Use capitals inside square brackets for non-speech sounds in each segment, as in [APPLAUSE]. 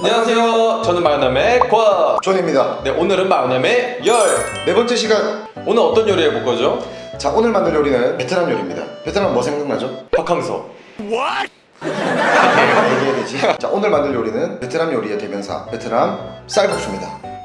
안녕하세요. 저는 마요남의 권. 존입니다. 네, 오늘은 마요남의 열. 네 번째 시간. 오늘 어떤 요리 해볼 거죠? 자 오늘 만들 요리는 베트남 요리입니다. 베트남 뭐 생각나죠? 박항서. 얘기해야 되지. 자 오늘 만들 요리는 베트남 요리의 대명사 베트남 쌀국수입니다.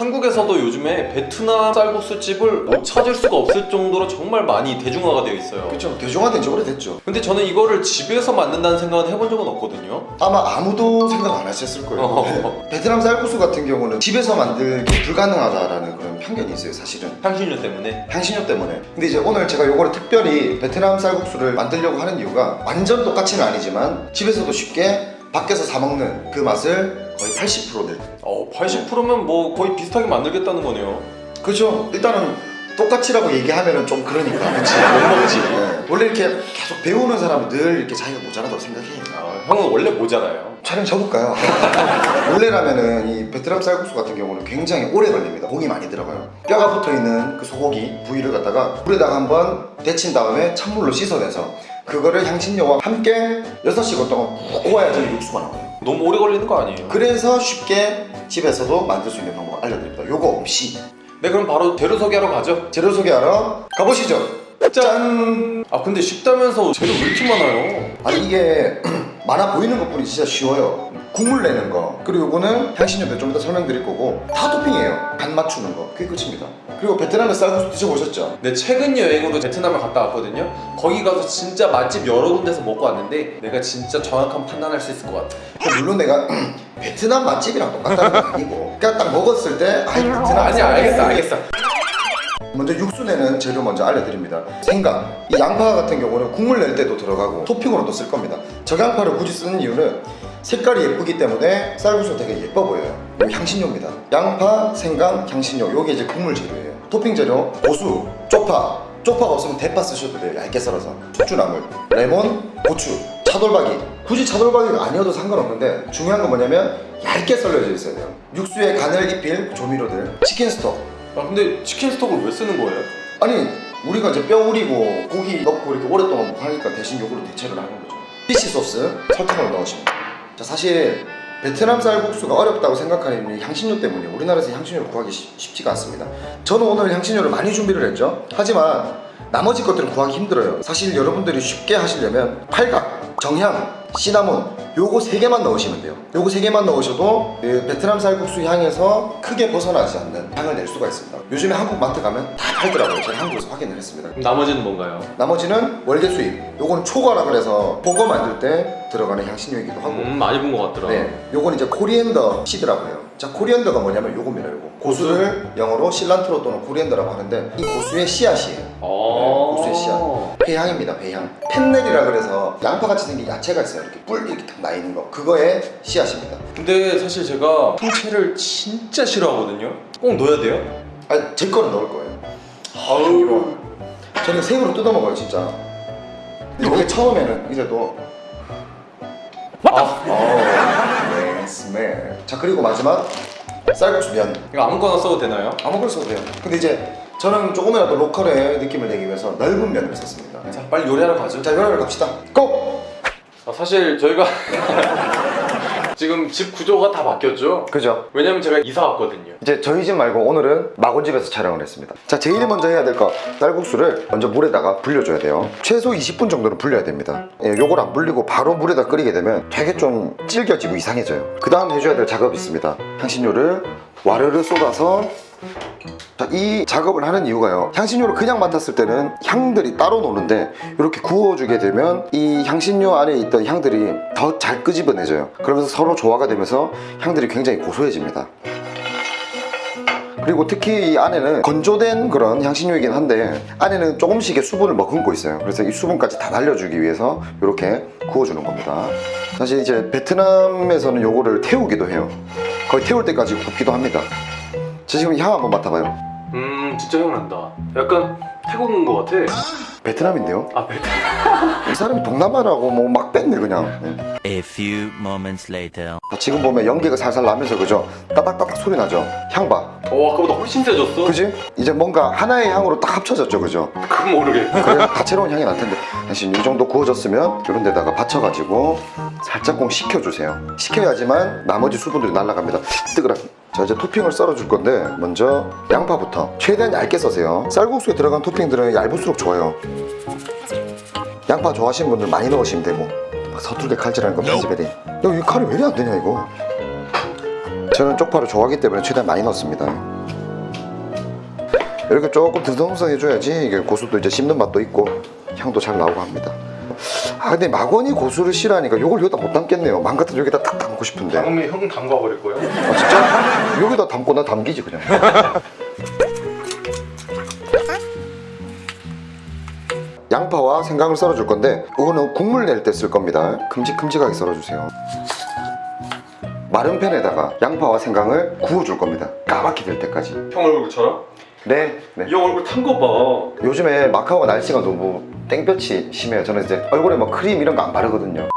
한국에서도 요즘에 베트남 쌀국수 집을 못 찾을 수가 없을 정도로 정말 많이 대중화가 되어 있어요. 그렇죠. 대중화된 지 오래됐죠. 근데 저는 이거를 집에서 만든다는 생각은 해본 적은 없거든요. 아마 아무도 생각 안 하셨을 거예요. 어. 베트남 쌀국수 같은 경우는 집에서 만들기 불가능하다라는 그런 편견이 있어요, 사실은. 향신료 때문에. 향신료 때문에 근데 이제 오늘 제가 요거를 특별히 베트남 쌀국수를 만들려고 하는 이유가 완전 똑같이는 아니지만 집에서도 쉽게 밖에서 사 먹는 그 맛을 거의 80%를 어, 80%면 뭐 거의 비슷하게 만들겠다는 거네요. 그렇죠 일단은 똑같이라고 얘기하면은 좀 그러니까 그치 못 먹지. 네. 원래 이렇게 계속 배우는 사람은 늘 이렇게 자기가 모자라다고 생각해 아, 형은 원래 모자라요. 촬영 접을까요? [LAUGHS] 원래라면은 이 베트남 쌀국수 같은 경우는 굉장히 오래 걸립니다. 공이 많이 들어가요. 뼈가 붙어 있는 그 소고기 부위를 갖다가 물에다가 한번 데친 다음에 찬물로 씻어내서 그거를 향신료와 함께 6시간 동안 푹 구워야지 육수가 나와요. 너무 오래 걸리는 거 아니에요? 그래서 쉽게 집에서도 만들 수 있는 방법을 알려드립니다. 요거 없이 네, 그럼 바로 재료 소개하러 가죠. 재료 소개하러 가보시죠. 짠! 아, 근데 쉽다면서 재료 왜 이렇게 많아요? 아니 이게 [CLEARS THROAT] 많아 보이는 것뿐이 진짜 쉬워요 국물 내는 거 그리고 요거는 향신료도 좀 이따 설명드릴 거고 다 토핑이에요 간 맞추는 거 그게 끝입니다 그리고 베트남의 쌀국수 드셔보셨죠? 네, 최근 여행으로 베트남을 갔다 왔거든요. 거기 가서 진짜 맛집 여러 군데서 먹고 왔는데 내가 진짜 정확한 판단할 수 있을 것 같아. 물론 내가 [CLEARS THROAT] 베트남 맛집이랑 똑같다는 건 아니고 그냥 딱 먹었을 때 아, 이 베트남 아니, 알겠어, 알겠어. 먼저 육수 내는 재료 먼저 알려드립니다. 생강. 이 양파 같은 경우는 국물 낼 때도 들어가고 토핑으로도 쓸 겁니다. 저양파를 굳이 쓰는 이유는 색깔이 예쁘기 때문에 쌀국수가 되게 예뻐 보여요. 향신료입니다. 양파, 생강, 향신료 요게 이제 국물 재료예요. 토핑 재료 고수, 쪽파. 쪽파가 없으면 대파 쓰셔도 돼요. 얇게 썰어서. 숙주나물, 레몬, 고추 차돌박이. 굳이 차돌박이가 아니어도 상관없는데 중요한 건 뭐냐면 얇게 썰려져 있어야 돼요. 육수에 간을 입힐 조미료들 chicken stock 아, 근데 chicken stock을 왜 쓰는 거예요? 아니 우리가 이제 뼈 우리고 고기 넣고 이렇게 오랫동안 못 하니까 대신 요거로 대체를 하는 거죠. fish sauce 설탕을 넣으십니다 자 사실 베트남 쌀국수가 어렵다고 생각하는 향신료 때문에 우리나라에서 향신료를 구하기 쉽- 쉽지가 않습니다. 저는 오늘 향신료를 많이 준비를 했죠. 하지만 나머지 것들은 구하기 힘들어요. 사실 여러분들이 쉽게 하시려면 팔각, 정향, 시나몬 요거 세 개만 넣으시면 돼요. 요거 세 개만 넣으셔도 그 베트남 쌀국수 향에서 크게 벗어나지 않는 향을 낼 수가 있습니다. 요즘에 한국 마트 가면 다 팔더라고요. 제가 한국에서 확인을 했습니다. 나머지는 뭔가요? 나머지는 월계수잎. 요거는 초과라 그래서 훠궈 만들 때 들어가는 향신료이기도 하고 음, 많이 본 것 같더라. 네, 요건 이제 coriander seed라고 해요. 자, coriander가 뭐냐면 요겁니다, 요거. 고수를 영어로 cilantro 또는 coriander라고 하는데 이 고수의 씨앗이에요. 어. 고수의 씨앗. 회향입니다, 회향. fennel이라 그래서 양파같이 생긴 야채가 있어요. 이렇게 뿔 이렇게 탁나 있는 거. 그거의 씨앗입니다. 근데 사실 제가 통채를 진짜 싫어하거든요. 꼭 넣어야 돼요? 아, 제 거는 넣을 거예요. 아우. 저는 생으로 뜯어 먹어요, 진짜. 근데 이게 처음에는 이제 도 아, 어, 네, smell. 자, 그리고 마지막 쌀국수 면. 이거 아무거나 써도 되나요? 아무거나 써도 돼요. 근데 이제 저는 조금이라도 local의 느낌을 내기 위해서 넓은 면을 썼습니다. 자, 빨리 요리하러 가죠. 자, 요리를 갑시다. 고! 아, 사실 저희가 [LAUGHS] 지금 집 구조가 다 바뀌었죠? 그죠? 왜냐면 제가 이사 왔거든요. 이제 저희 집 말고 오늘은 마곤 집에서 촬영을 했습니다. 자, 제일 먼저 해야 될 거 쌀국수를 먼저 물에다가 불려줘야 돼요. 최소 20분 정도는 불려야 됩니다. 예, 요걸 안 불리고 바로 물에다 끓이게 되면 되게 좀 질겨지고 이상해져요. 그 다음 해줘야 될 작업이 있습니다. 향신료를 와르르 쏟아서 자, 이 작업을 하는 이유가요. 향신료를 그냥 맡았을 때는 향들이 따로 노는데 이렇게 구워주게 되면 이 향신료 안에 있던 향들이 더 잘 끄집어내져요. 그러면서 서로 조화가 되면서 향들이 굉장히 고소해집니다. 그리고 특히 이 안에는 건조된 그런 향신료이긴 한데 안에는 조금씩의 수분을 머금고 있어요. 그래서 이 수분까지 다 날려주기 위해서 이렇게 구워주는 겁니다. 사실 이제 베트남에서는 요거를 태우기도 해요. 거의 태울 때까지 굽기도 합니다. 저 지금 향 한번 맡아봐요. 음, 진짜 향 난다. 약간 태국 온것 같아. 베트남인데요? 아 베트. 이 사람이 동남아라고 뭐 막 뺐네 그냥 네. A few moments later. 자, 지금 보면 연기가 살살 나면서 그죠? 따닥따닥 소리 나죠? 향봐 어 아까보다 훨씬 세졌어. 그지? 이제 뭔가 하나의 향으로 딱 합쳐졌죠 그죠? 그건 모르겠. 그래 다채로운 향이 날 텐데 대신 이 정도 구워졌으면 이런 데다가 받쳐가지고 살짝 꼭 식혀주세요 식혀야지만 나머지 수분들이 날아갑니다 뜨거라 자 이제 토핑을 썰어줄 건데 먼저 양파부터 최대한 얇게 써세요 쌀국수에 들어간 토핑들은 얇을수록 좋아요 양파 좋아하시는 분들 많이 넣으시면 되고 막 서툴게 칼질하는 거 편집해야 야이 칼이 왜 이리 안 되냐 이거 저는 쪽파를 좋아하기 때문에 최대한 많이 넣습니다 이렇게 조금 듬성듬성해줘야지 이게 고수도 이제 씹는 맛도 있고 향도 잘 나오고 합니다. 아 근데 막원이 고수를 싫어하니까 이걸 여기다 못 담겠네요. 망 같은 여기다 딱 담고 싶은데. 아 다음에 형 담가 버릴 거야. 진짜? 여기다 담고 나 담기지 그냥. 생강을 썰어줄 건데 이거는 국물 낼 때 쓸 겁니다. 큼직큼직하게 썰어주세요. 마른 팬에다가 양파와 생강을 구워줄 겁니다. 까맣게 될 때까지. 형 얼굴처럼? 네. 네. 이형 얼굴 탄 거 봐. 요즘에 마카오가 날씨가 너무 땡볕이 심해요. 저는 이제 얼굴에 뭐 크림 이런 거 안 바르거든요.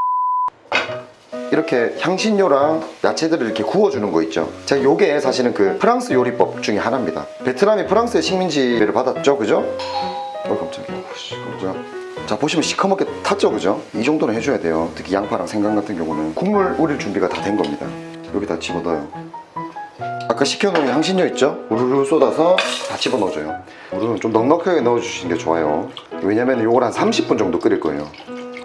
이렇게 향신료랑 야채들을 이렇게 구워주는 거 있죠. 제가 요게 사실은 그 프랑스 요리법 중에 하나입니다. 베트남이 프랑스의 식민지를 받았죠, 그죠? 어 깜짝이야. 자 보시면 시커멓게 탔죠, 그죠? 이 정도는 해줘야 돼요. 특히 양파랑 생강 같은 경우는 국물 우릴 준비가 다 된 겁니다. 여기다 집어넣어요. 아까 식혀놓은 향신료 있죠? 우르르 쏟아서 다 집어넣어줘요 우르르 좀 넉넉하게 넣어주시는 게 좋아요 왜냐면 이걸 한 30분 정도 끓일 거예요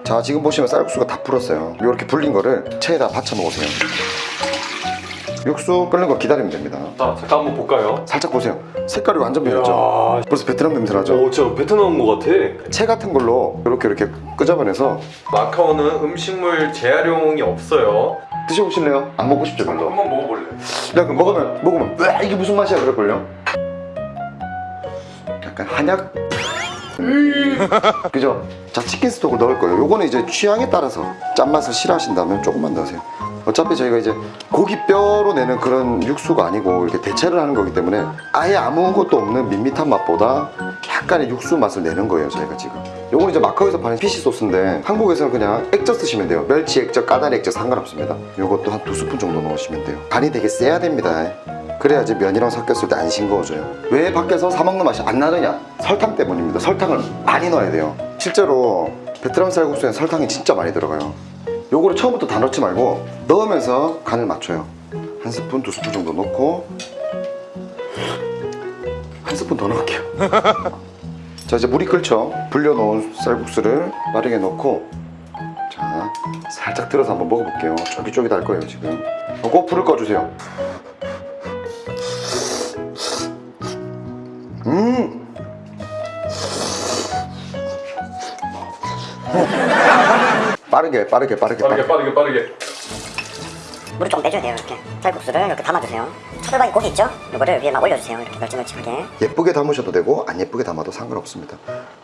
자 지금 보시면 쌀국수가 다 불었어요 이렇게 불린 거를 체에다 받쳐 놓으세요 육수 끓는 거 기다리면 됩니다 자 잠깐 한번 볼까요? 살짝 보세요 색깔이 완전 변했죠 야, 벌써 베트남 냄새 나죠? 오 진짜 베트남 온거 같아. 채 같은 걸로 이렇게 이렇게 끄집어내서 마카오는 음식물 재활용이 없어요. 드셔보실래요? 안 먹고 싶죠 별로 한번 먹어볼래? 야, 그 먹으면 먹으면 왜 이게 무슨 맛이야 그럴걸요? 약간 한약. [LAUGHS] 그죠? 자 치킨 스톡을 넣을 거예요. 요거는 이제 취향에 따라서 짠맛을 싫어하신다면 조금만 넣으세요. 어차피 저희가 이제 고기 뼈로 내는 그런 육수가 아니고 이렇게 대체를 하는 거기 때문에 아예 아무것도 없는 밋밋한 맛보다 약간의 육수 맛을 내는 거예요 저희가 지금. 요건 이제 마카오에서 파는 피시 소스인데 한국에서는 그냥 액젓 쓰시면 돼요. 멸치 액젓, 까다리 액젓 상관없습니다. 요것도 한 두 스푼 정도 넣으시면 돼요. 간이 되게 세야 됩니다. 그래야지 면이랑 섞였을 때 안 싱거워져요. 왜 밖에서 사 먹는 맛이 안 나느냐? 설탕 때문입니다. 설탕을 많이 넣어야 돼요. 실제로 베트남 쌀국수엔 설탕이 진짜 많이 들어가요 요거를 처음부터 다 넣지 말고 넣으면서 간을 맞춰요. 한 스푼 두 스푼 정도 넣고 한 스푼 더 넣을게요. [LAUGHS] 자 이제 물이 끓죠? 불려놓은 쌀국수를 마르게 넣고 자 살짝 들어서 한번 먹어볼게요. 쫄깃쫄깃 할 거예요 지금. 어, 꼭 불을 꺼주세요. 음 빠르게 빠르게 빠르게 빠르게 빠르게. 빠르게. 물을 좀 빼줘야 돼요 이렇게. 쌀국수를 이렇게 담아주세요. 차돌박이 고기 있죠? 이거를 위에 막 올려주세요 이렇게 널찍널찍하게. 예쁘게 담으셔도 되고 안 예쁘게 담아도 상관없습니다.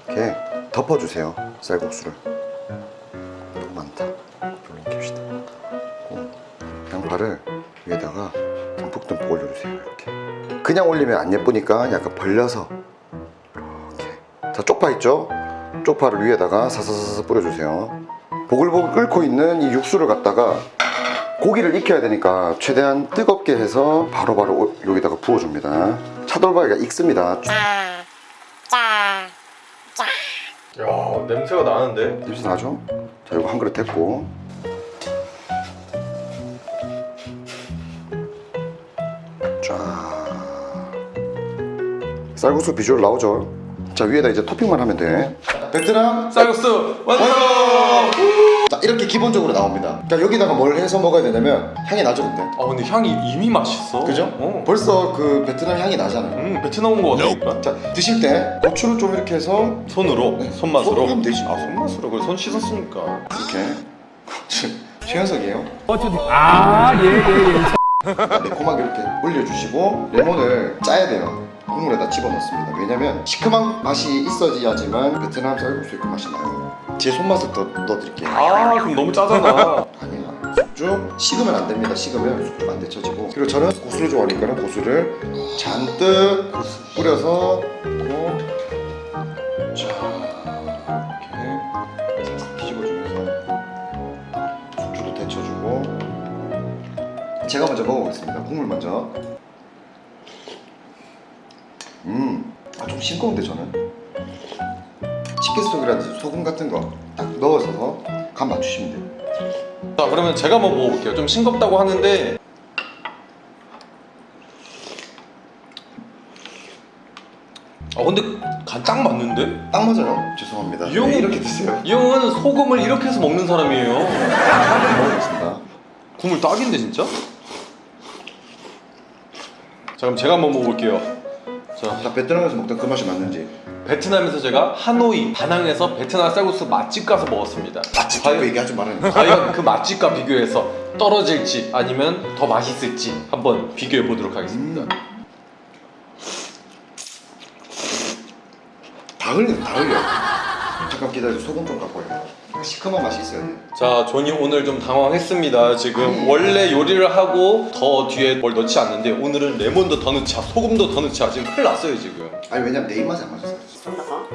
이렇게 덮어주세요 쌀국수를. 너무 많다 이렇게 합시다 그리고 양파를 위에다가 듬뿍듬뿍 올려주세요 이렇게. 그냥 올리면 안 예쁘니까 약간 벌려서 이렇게. 자 쪽파 있죠? 쪽파를 위에다가 사사사사 뿌려주세요 보글보글 끓고 있는 이 육수를 갖다가 고기를 익혀야 되니까 최대한 뜨겁게 해서 바로바로 오- 여기다가 부어줍니다. 차돌박이가 익습니다. 야 냄새가 나는데. 냄새 나죠? 자, 이거 한 그릇 됐고. 쫙. 쌀국수 비주얼 나오죠? 자, 위에다 이제 토핑만 하면 돼. 베트남 쌀국수 완성. 자, 이렇게 기본적으로 나옵니다. 자, 여기다가 뭘 해서 먹어야 되냐면 향이 나죠, 근데? 아 근데 향이 이미 맛있어. 그죠? 어. 벌써 그 베트남 향이 나잖아요. 음 베트남 온 거 같으니까. 자, 드실 때 고추를 좀 이렇게 해서 손으로 네. 손맛으로. 손으로 하면 되지. 아 손맛으로 그래 손 씻었으니까. 이렇게 최현석이에요. 아, 예, 예, 예. 매콤하게 이렇게 올려주시고 레몬을 짜야 돼요. 국물에다 집어넣습니다. 왜냐면 시큼한 맛이 있어야지만 그 베트남 쌀국수의 그 맛이 나요. 제 손맛을 더 넣어드릴게요. 아 그럼 너무 짜잖아. [LAUGHS] 아니야. 숙주? 식으면 안 됩니다. 식으면 숙주 안 데쳐지고. 그리고 저는 고수를 좋아하니까 고수를 잔뜩 뿌려서 넣고 자 이렇게 살짝 뒤집어주면서 숙주도 데쳐주고 제가 먼저 먹어보겠습니다. 국물 먼저. 음, 아, 좀 싱거운데 저는. 치킨 스톡이라든지 소금 같은 거 딱 넣어서 간 맞추시면 돼요. 자 그러면 제가 한번 먹어볼게요 좀 싱겁다고 하는데 아 근데 간 딱 맞는데? 딱 맞아요. 죄송합니다. 이 형은- 네, 이렇게 드세요. 이 형은 소금을 이렇게 해서 먹는 사람이에요 먹어보겠습니다. 국물 딱인데 진짜? 자 그럼 제가 한번 먹어볼게요 자 자, 베트남에서 먹던 그 맛이 맞는지. 베트남에서 제가 하노이 다낭에서 베트남 쌀국수 맛집 가서 먹었습니다 맛집 과연- 그 얘기하지 말아요. 과연 그 맛집과 비교해서 떨어질지 아니면 더 맛있을지 한번 비교해 보도록 하겠습니다 음. 다 흘려, 다 흘려. 잠깐 기다려, 소금 좀 갖고 와요. 시큼한 맛이 있어야 돼. 자, 존이 오늘 좀 당황했습니다. 지금 원래 요리를 하고 더 뒤에 뭘 넣지 않는데 오늘은 레몬도 더 넣자, 소금도 더 넣자. 지금 큰일 났어요 지금. 아니 왜냐면 내 입맛에 안 맞았어. 좀더 더.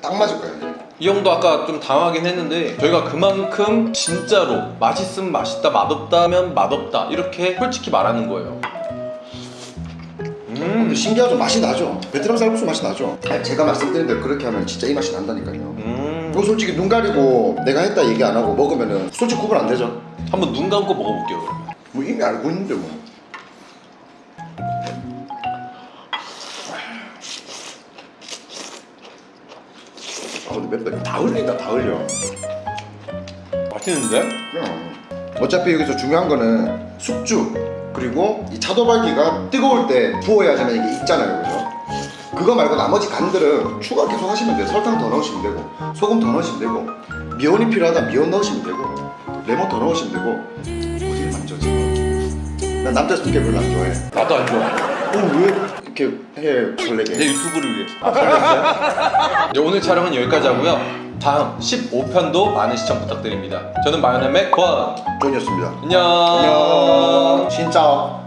딱 맞을 거야. 이제. 이 형도 아까 좀 당황하긴 했는데 저희가 그만큼 진짜로 맛있으면 맛있다, 맛없다면 맛없다 이렇게 솔직히 말하는 거예요. 음, 신기하죠? 맛이 나죠? 베트남 쌀국수 맛이 나죠? 제가 말씀드린 대로 그렇게 하면 진짜 이 맛이 난다니까요. 음. 이거 솔직히 눈 가리고 내가 했다 얘기 안 하고 먹으면은 솔직히 구분 안 되죠? 한번 눈 감고 먹어볼게요. 그러면. 뭐 이미 알고 있는데 뭐. 아 근데 맵다. 다 흘린다, 다 흘려. 맛있는데? 그냥 어차피 여기서 중요한 거는 숙주 그리고 이 차도발기가 뜨거울 때 부어야지만 이게 익잖아요 그죠? 그거 말고 나머지 간들은 추가 계속 하시면 돼요 설탕 더 넣으시면 되고 소금 더 넣으시면 되고 미온이 필요하다 미온 넣으시면 되고 레몬 더 넣으시면 되고 어디를 만져 지금 난 남자 숨게 별로 안 좋아해 나도 안 좋아. 어왜 이렇게 해 설레게 내 유튜브를 위해. [LAUGHS] 아, 오늘 촬영은 여기까지 하고요. 다음 15편도 많은 시청 부탁드립니다. 저는 마요네의 권. 존이었습니다 안녕. 안녕 진짜